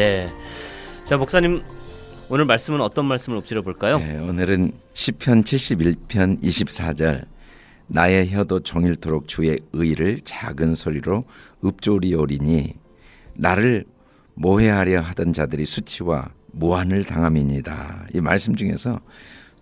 네. 자 목사님 오늘 말씀은 어떤 말씀을 엎드려 볼까요? 네, 오늘은 시편 71편 24절 나의 혀도 종일토록 주의 의를 작은 소리로 읊조리오리니 나를 모해하려 하던 자들이 수치와 무한을 당함이니다. 이 말씀 중에서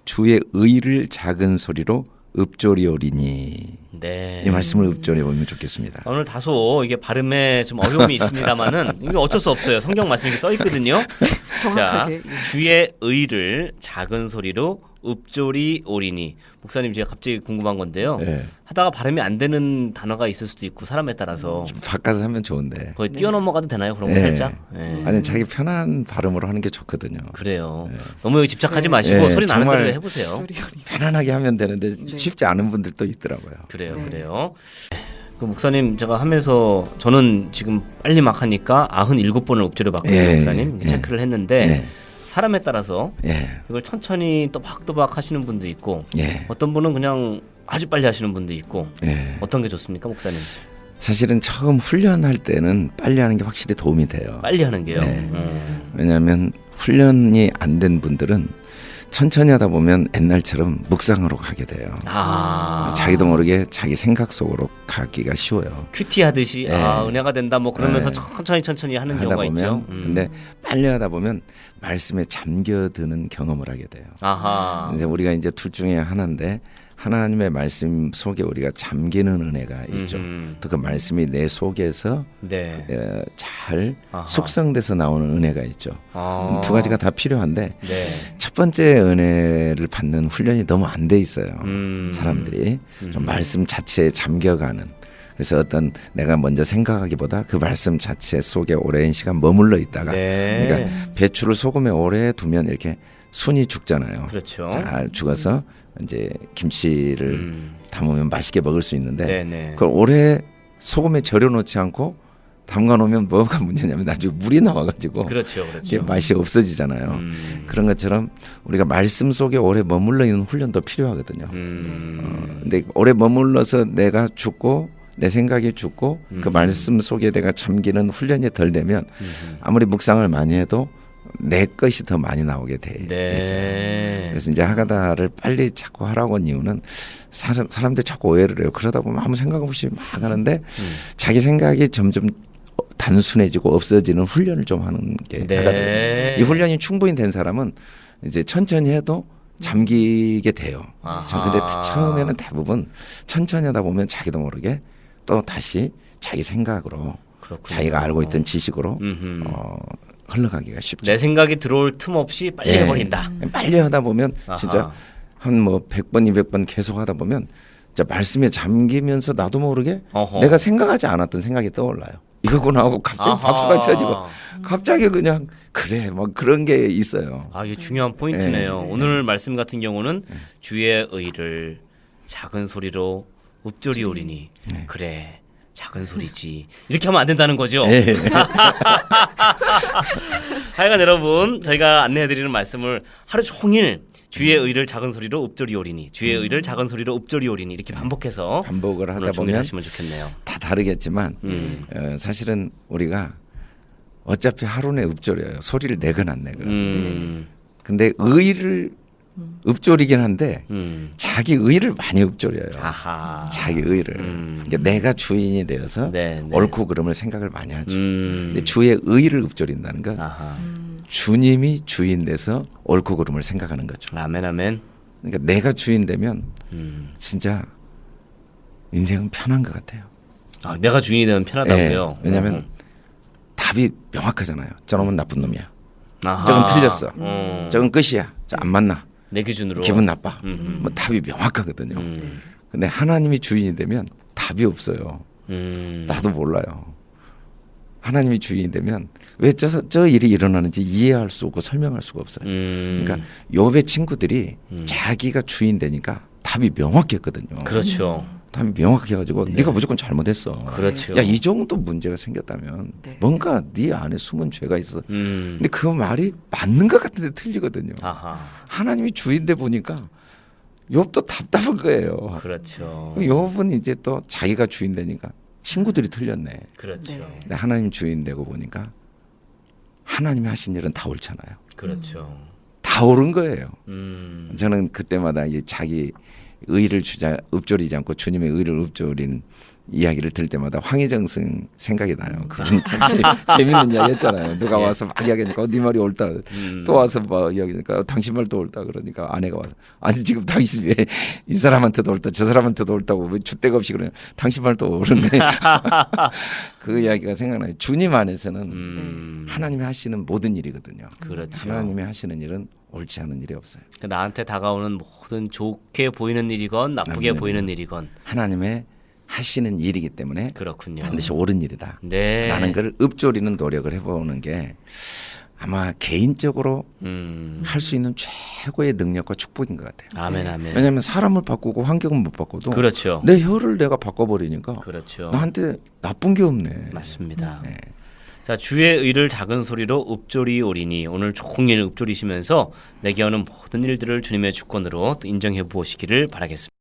주의 의를 작은 소리로 읊조리오리니 네. 이 말씀을 읊조려 보면 좋겠습니다. 오늘 다소 이게 발음에 좀 어려움이 있습니다만은 이게 어쩔 수 없어요. 성경 말씀이 이렇게 써 있거든요. 자, 정확하게. 주의 의를 작은 소리로 읊조리 오리니 목사님 제가 갑자기 궁금한 건데요. 네. 하다가 발음이 안 되는 단어가 있을 수도 있고 사람에 따라서 좀 바꿔서 하면 좋은데. 거의 뛰어넘어가도 되나요? 그런 거 네. 살짝. 네. 아니 자기 편한 발음으로 하는 게 좋거든요. 그래요. 너무 여기 집착하지 네. 마시고 네, 소리 나는 대로 해보세요. 편안하게 하면 되는데 네. 쉽지 않은 분들도 있더라고요. 그래요, 네. 그래요. 그 목사님 제가 하면서 저는 지금 빨리 막 하니까 97번을 엎드려 봤거든요, 예, 목사님. 예. 체크를 했는데 예. 사람에 따라서 예. 이걸 천천히 또박또박 하시는 분도 있고 예. 어떤 분은 그냥 아주 빨리 하시는 분도 있고 예. 어떤 게 좋습니까, 목사님? 사실은 처음 훈련할 때는 빨리 하는 게 확실히 도움이 돼요. 빨리 하는 게요. 네. 음. 왜냐하면 훈련이 안 된 분들은 천천히 하다 보면 옛날처럼 묵상으로 가게 돼요. 아, 자기도 모르게 자기 생각 속으로 가기가 쉬워요. 큐티 하듯이 네. 아, 은혜가 된다 뭐 그러면서 네. 천천히 천천히 하는 경우가 보면 있죠. 음. 근데 빨리 하다 보면 말씀에 잠겨드는 경험을 하게 돼요. 아하. 이제 우리가 이제 둘 중에 하나인데 하나님의 말씀 속에 우리가 잠기는 은혜가 있죠. 또 그 말씀이 내 속에서 네. 어, 잘 아하. 숙성돼서 나오는 은혜가 있죠. 아. 두 가지가 다 필요한데 네. 첫 번째 은혜를 받는 훈련이 너무 안 돼 있어요. 음. 사람들이 음. 좀 말씀 자체에 잠겨가는. 그래서 어떤 내가 먼저 생각하기보다 그 말씀 자체 속에 오랜 시간 머물러 있다가 네. 그러니까 배추를 소금에 오래 두면 이렇게 순이 죽잖아요. 그렇죠. 잘 죽어서 이제 김치를 음. 담으면 맛있게 먹을 수 있는데 네네. 그걸 오래 소금에 절여 놓지 않고 담가 놓으면 뭐가 문제냐면 나중에 물이 나와가지고 그렇죠, 그렇죠. 맛이 없어지잖아요. 음. 그런 것처럼 우리가 말씀 속에 오래 머물러 있는 훈련도 필요하거든요. 음. 어, 근데 오래 머물러서 내가 죽고 내 생각이 죽고 그 음. 말씀 속에 내가 잠기는 훈련이 덜 되면 음. 아무리 묵상을 많이 해도 내 것이 더 많이 나오게 돼 있어요. 네. 그래서 이제 하가다를 빨리 자꾸 하라고 한 이유는 사람 사람들 자꾸 오해를 해요. 그러다 보면 아무 생각 없이 막 하는데 음. 자기 생각이 점점 단순해지고 없어지는 훈련을 좀 하는 게 네. 하가다거든요. 이 훈련이 충분히 된 사람은 이제 천천히 해도 잠기게 돼요. 아하. 자, 근데 처음에는 대부분 천천히 하다 보면 자기도 모르게 또 다시 자기 생각으로 그렇군요. 자기가 알고 있던 지식으로 음흠. 어, 흘러가기가 쉽죠. 내 생각이 들어올 틈 없이 빨리 예. 해버린다. 빨리 하다 보면 아하. 진짜 한 뭐 100번, 200번 계속 하다 보면 진짜 말씀에 잠기면서 나도 모르게 어허. 내가 생각하지 않았던 생각이 떠올라요. 이거구나 하고 갑자기 아하. 박수가 쳐지고 갑자기 그냥 그래 뭐 그런 게 있어요. 아, 이게 중요한 포인트네요. 네. 오늘 말씀 같은 경우는 주의 의를 작은 소리로 읊조리 오리니 네. 그래 작은 소리지 이렇게 하면 안 된다는 거죠. 예. 하여간 여러분 저희가 안내해드리는 말씀을 하루 종일 주의 의를 작은 소리로 읊조리 오리니 주의 의를 작은 소리로 읊조리 오리니 이렇게 반복해서 반복을 하다 보면 하시면 좋겠네요. 다 다르겠지만 음. 어, 사실은 우리가 어차피 하루 내 읊조려요. 소리를 내건 안 내건. 음. 근데 의를 읊조리긴 한데 음. 자기 의를 많이 읊조려요. 아하. 자기 의를. 음. 그러니까 내가 주인이 되어서 네, 네. 옳고 그름을 생각을 많이 하죠. 음. 근데 주의 의를 읊조린다는 건 아하. 주님이 주인 돼서 옳고 그름을 생각하는 거죠. 아멘 아멘. 그러니까 내가 주인 되면 음. 진짜 인생은 편한 것 같아요. 아, 내가 주인이 되면 편하다고요. 예, 왜냐하면 어. 답이 명확하잖아요. 저놈은 나쁜 놈이야. 아하. 저건 틀렸어. 어. 저건 끝이야. 저 안 만나. 내 기준으로 기분 나빠. 음. 뭐 답이 명확하거든요. 음. 근데 하나님이 주인이 되면 답이 없어요. 음. 나도 몰라요. 하나님이 주인이 되면 왜 저 저 일이 일어나는지 이해할 수 없고 설명할 수가 없어요. 음. 그러니까 욥의 친구들이 음. 자기가 주인 되니까 답이 명확했거든요. 그렇죠. 답이 명확해가지고 네. 가 무조건 잘못했어. 그렇죠. 야이 정도 문제가 생겼다면 네. 뭔가 네 안에 숨은 죄가 있어. 음. 근데 그 말이 맞는 것 같은데 틀리거든요. 아하. 하나님이 주인돼 보니까 욥도 답답한 거예요. 그렇죠. 욥은 이제 또 자기가 주인 되니까 친구들이 틀렸네. 그렇죠. 네. 근데 하나님 주인 되고 보니까 하나님이 하신 일은 다 옳잖아요. 그렇죠. 다 옳은 거예요. 음. 저는 그때마다 이 자기 의를 주자 읊조리지 않고 주님의 의를 읊조린 이야기를 들을 때마다 황희정승 생각이 나요. 그분 참 재, 재밌는 이야기 했잖아요. 누가 예. 와서 막 이야기하니까 어, 네 말이 옳다. 음. 또 와서 뭐 이야기하니까 어, 당신 말도 옳다 그러니까 아내가 와서 아니 지금 당신 왜 이 사람한테도 옳다 저 사람한테도 옳다고 왜 주대가 없이 그러냐 당신 말도 옳은데 그 이야기가 생각나요. 주님 안에서는 음. 하나님이 하시는 모든 일이거든요. 그렇죠. 하나님이 하시는 일은 옳지 않은 일이 없어요. 그 나한테 다가오는 모든 좋게 보이는 일이건 나쁘게. 보이는 일이건 하나님의 하시는 일이기 때문에 그렇군요. 반드시 옳은 일이다. 네. 라는 걸 읊조리는 노력을 해보는 게 아마 개인적으로 음. 할수 있는 최고의 능력과 축복인 것 같아요. 아멘 아멘. 왜냐하면 사람을 바꾸고 환경은 못 바꿔도 그렇죠. 내 혀를 내가 바꿔버리니까 그렇죠. 나한테 나쁜 게 없네. 맞습니다. 네. 자 주의 의를 작은 소리로 읊조리 오리니 오늘 종일 읊조리시면서 내게 오는 모든 일들을 주님의 주권으로 또 인정해 보시기를 바라겠습니다.